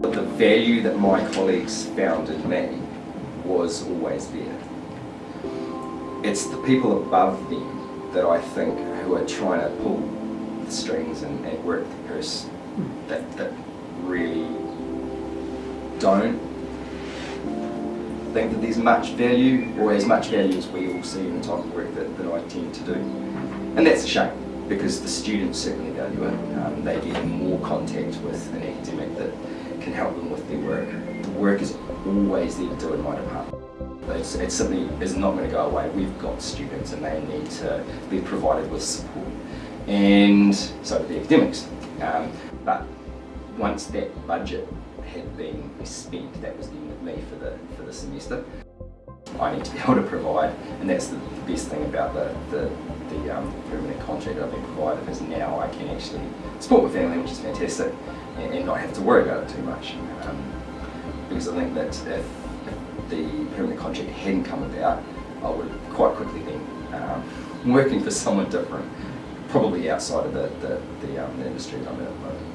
But the value that my colleagues found in me was always there. It's the people above them that I think who are trying to pull the strings and, and work the purse that, that really don't think that there's much value or as much value as we all see in the type of work that, that I tend to do. And that's a shame because the students certainly value it. Um, they get more contact with an academic that can help them with their work. The work is always there to do in my department. It's, it simply is not going to go away. We've got students and they need to be provided with support. And so do the academics. Um, but once that budget had been spent, that was the end of me for the, for the semester. I need to be able to provide, and that's the, best thing about the, the, that I've been provided is now I can actually support my family, which is fantastic, and, and not have to worry about it too much. Um, because I think that if, if, the permanent contract hadn't come about, I would have quite quickly been um, working for someone different, probably outside of the, the, the, um, the industry that I'm in at the moment.